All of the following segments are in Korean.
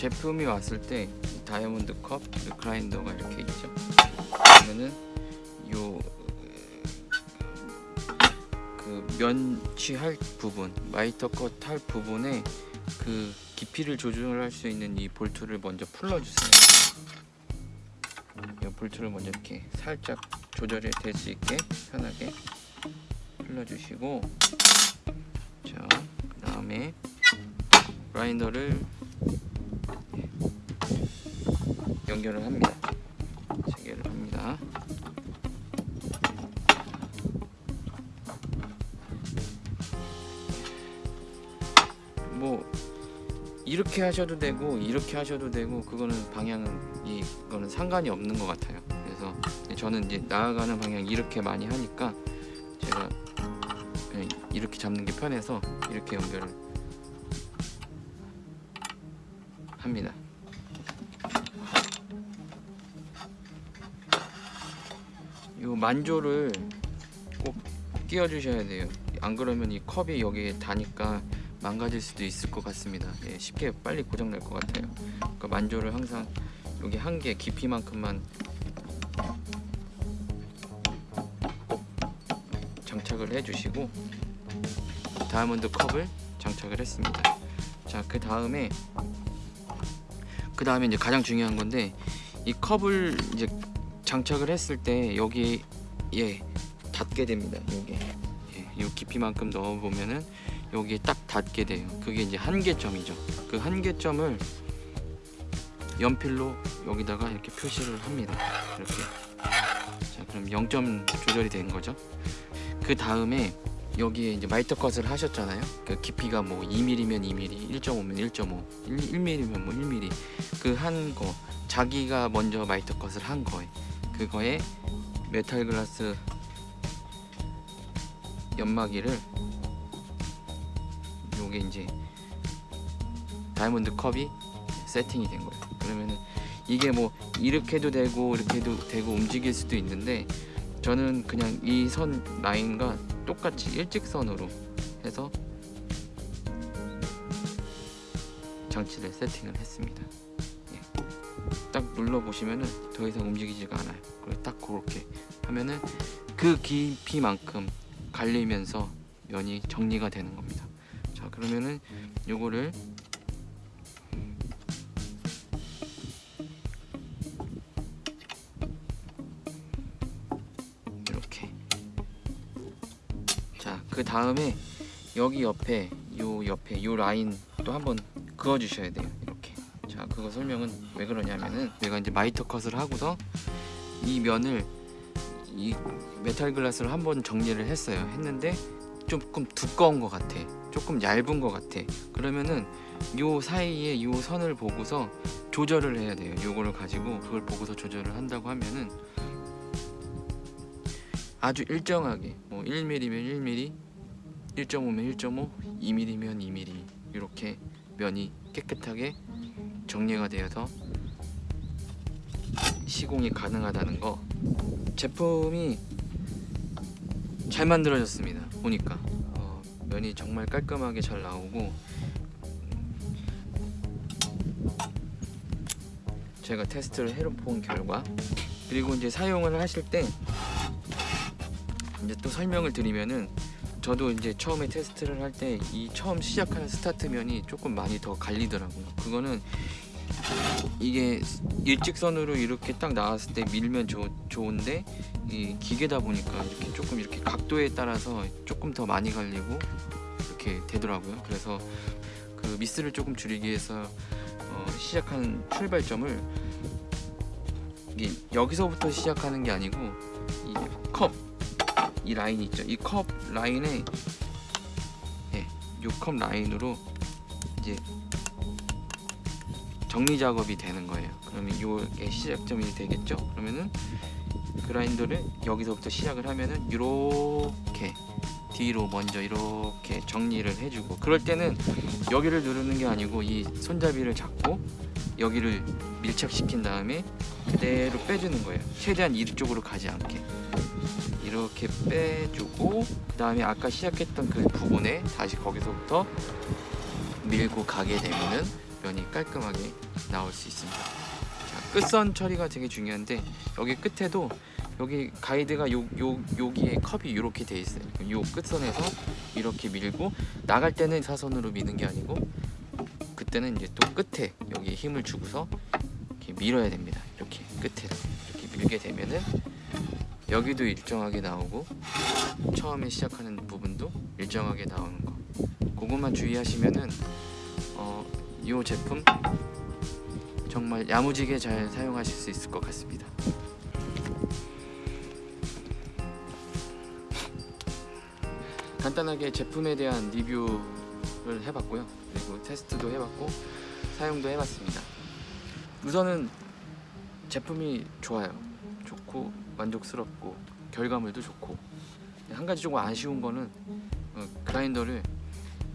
제품이 왔을 때 다이아몬드 컵 그라인더가 이렇게 있죠. 그러면은 요 그 면치할 부분, 마이터 컷할 부분에 그 깊이를 조절할 수 있는 이 볼트를 먼저 풀어주세요. 이 볼트를 먼저 이렇게 살짝 조절이 될 수 있게 편하게 풀어주시고 자 그 다음에 그라인더를 연결을 합니다. 체결을 합니다. 뭐 이렇게 하셔도 되고 이렇게 하셔도 되고 그거는 방향은 이거는 상관이 없는 것 같아요. 그래서 저는 이제 나아가는 방향 이렇게 많이 하니까 제가 이렇게 잡는 게 편해서 이렇게 연결을 합니다. 요 만조를 꼭 끼워 주셔야 돼요. 안 그러면 이 컵이 여기에 닿으니까 망가질 수도 있을 것 같습니다. 예, 쉽게 빨리 고장 날 것 같아요. 그러니까 만조를 항상 여기 한 개 깊이만큼만 꼭 장착을 해주시고 다이아몬드 컵을 장착을 했습니다. 자, 그 다음에 그 다음에 이제 가장 중요한 건데 이 컵을 이제 장착을 했을 때 여기 예 닿게 됩니다. 여기 예, 이 깊이만큼 넣어 보면은 여기에 딱 닿게 돼요. 그게 이제 한계점이죠. 그 한계점을 연필로 여기다가 이렇게 표시를 합니다. 이렇게. 자, 그럼 0점 조절이 된 거죠. 그 다음에 여기에 이제 miter cut을 하셨잖아요. 그 깊이가 뭐 2mm면 2mm, 1.5면 1.5, 1mm면 뭐 1mm. 그 한 거 자기가 먼저 miter cut을 한 거에 그거에 메탈 글라스 연마기를 요게 이제 다이아몬드 컵이 세팅이 된 거예요. 그러면은 이게 뭐 이렇게 해도 되고 이렇게 해도 되고 움직일 수도 있는데 저는 그냥 이 선 라인과 똑같이 일직선으로 해서 장치를 세팅을 했습니다. 예. 딱 눌러 보시면은 더 이상 움직이지가 않아요. 그리고 딱 그렇게 하면은 그 깊이만큼 갈리면서 면이 정리가 되는 겁니다. 자 그러면은 요거를 그 다음에 여기 옆에 요 옆에 요 라인 또 한번 그어 주셔야 돼요 이렇게. 자 그거 설명은 왜 그러냐면은 내가 이제 마이터 컷을 하고서 이 면을 이 메탈 글라스를 한번 정리를 했어요. 했는데 조금 두꺼운 것 같아. 조금 얇은 것 같아. 그러면은 요 사이에 요 선을 보고서 조절을 해야 돼요. 요거를 가지고 그걸 보고서 조절을 한다고 하면은 아주 일정하게 뭐 1mm면 1mm 1.5면 1.5 2mm면 2mm 이렇게 면이 깨끗하게 정리가 되어서 시공이 가능하다는 거. 제품이 잘 만들어졌습니다 보니까. 어, 면이 정말 깔끔하게 잘 나오고. 제가 테스트를 해본 결과 그리고 이제 사용을 하실 때 이제 또 설명을 드리면은 저도 이제 처음에 테스트를 할 때 이 처음 시작하는 스타트면이 조금 많이 더 갈리더라고요. 그거는 이게 일직선으로 이렇게 딱 나왔을 때 밀면 좋, 좋은데 이 기계다 보니까 이렇게 조금 이렇게 각도에 따라서 조금 더 많이 갈리고 이렇게 되더라고요. 그래서 그 미스를 조금 줄이기 위해서 어, 시작하는 출발점을 여기서부터 시작하는 게 아니고 이 라인 있죠? 이 컵 라인에 예, 요컵 라인으로 이제 정리 작업이 되는 거예요. 그러면 이게 시작점이 되겠죠? 그러면은 그라인더를 여기서부터 시작을 하면은 이렇게 뒤로 먼저 이렇게 정리를 해주고 그럴 때는 여기를 누르는 게 아니고 이 손잡이를 잡고 여기를 밀착시킨 다음에 그대로 빼주는 거예요. 최대한 이쪽으로 가지 않게 이렇게 빼주고 그 다음에 아까 시작했던 그 부분에 다시 거기서부터 밀고 가게 되면은 면이 깔끔하게 나올 수 있습니다. 자, 끝선 처리가 되게 중요한데 여기 끝에도 여기 가이드가 요, 요, 여기에 컵이 이렇게 돼 있어요. 요 끝선에서 이렇게 밀고 나갈 때는 사선으로 미는 게 아니고 그때는 이제 또 끝에 여기 힘을 주고서 이렇게 밀어야 됩니다. 이렇게 끝에 이렇게 밀게 되면은 여기도 일정하게 나오고 처음에 시작하는 부분도 일정하게 나오는 거. 그것만 주의하시면은 어, 이 제품 정말 야무지게 잘 사용하실 수 있을 것 같습니다. 간단하게 제품에 대한 리뷰를 해봤고요. 그리고 테스트도 해봤고 사용도 해봤습니다. 우선은 제품이 좋아요. 좋고 만족스럽고 결과물도 좋고 한 가지 조금 아쉬운 거는 어, 그라인더를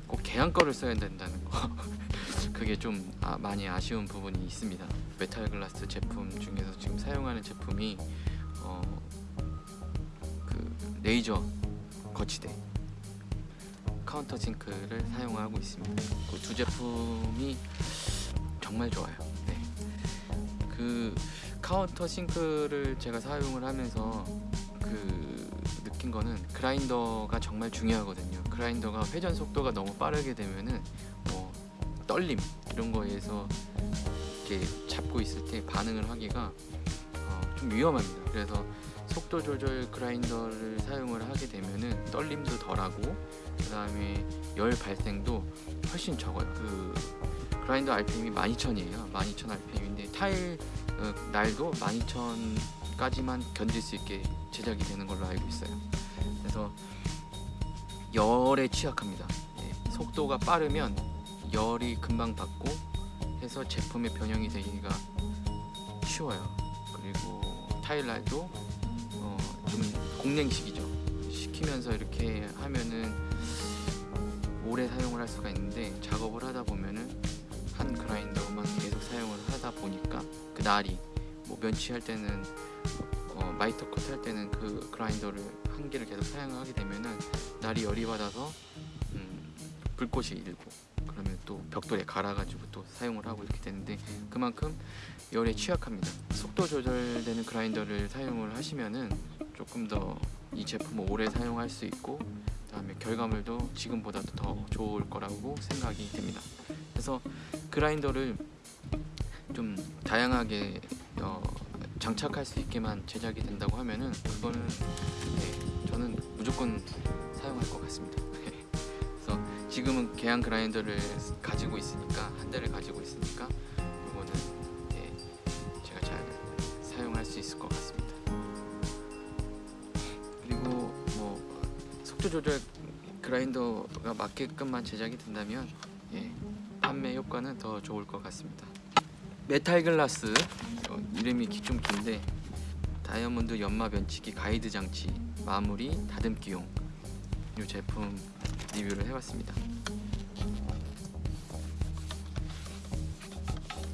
꼭 계양 거를 써야 된다는 거. 그게 좀 아, 많이 아쉬운 부분이 있습니다. 메탈 글라스 제품 중에서 지금 사용하는 제품이 어, 그 레이저 거치대 countersink를 사용하고 있습니다. 그 두 제품이 정말 좋아요. 네. 그 countersink를 제가 사용을 하면서 그 느낀 거는 그라인더가 정말 중요하거든요. 그라인더가 회전 속도가 너무 빠르게 되면은 뭐 떨림 이런 거에서 이렇게 잡고 있을 때 반응을 하기가 어, 좀 위험합니다. 그래서 속도 조절 그라인더를 사용을 하게 되면은 떨림도 덜하고 그 다음에 열 발생도 훨씬 적어요. 그 그라인더 RPM이 12,000이에요. 12,000 RPM인데 타일 어, 날도 12,000까지만 견딜 수 있게 제작이 되는 걸로 알고 있어요. 그래서 열에 취약합니다. 예, 속도가 빠르면 열이 금방 받고 해서 제품의 변형이 되기가 쉬워요. 그리고 타일 날도 어, 좀 공냉식이죠. 시키면서 이렇게 하면은 오래 사용을 할 수가 있는데 작업을 하다 보면은 한 그라인더만 계속 사용을 하다 보니까 그 날이 뭐 면치 할 때는 어, 마이터 컷 할 때는 그 그라인더를 한 개를 계속 사용하게 되면은 날이 열이 받아서 음, 불꽃이 일고 그러면 또 벽돌에 갈아가지고 또 사용을 하고 이렇게 되는데 그만큼 열에 취약합니다. 속도 조절되는 그라인더를 사용을 하시면은 조금 더 이 제품을 오래 사용할 수 있고 그다음에 결과물도 지금보다도 더 좋을 거라고 생각이 됩니다. 그래서 그라인더를 좀 다양하게 어, 장착할 수 있게만 제작이 된다고 하면은 그거는 네, 저는 무조건 사용할 것 같습니다. 그래서 지금은 계양 그라인더를 가지고 있으니까 한 대를 가지고 있으니까 이거는 네, 제가 잘 사용할 수 있을 것 같습니다. 그리고 뭐 속도 조절 그라인더가 맞게끔만 제작이 된다면 예, 판매 효과는 더 좋을 것 같습니다. 메탈 글라스 어, 이름이 기- 좀 긴데 다이아몬드 연마 면치기 가이드 장치 마무리 다듬기용 이 제품 리뷰를 해봤습니다.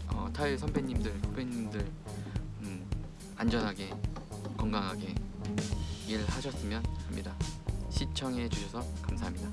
어, 타일 선배님들 후배님들 음, 안전하게 건강하게 일하셨으면 합니다. 시청해 주셔서 감사합니다.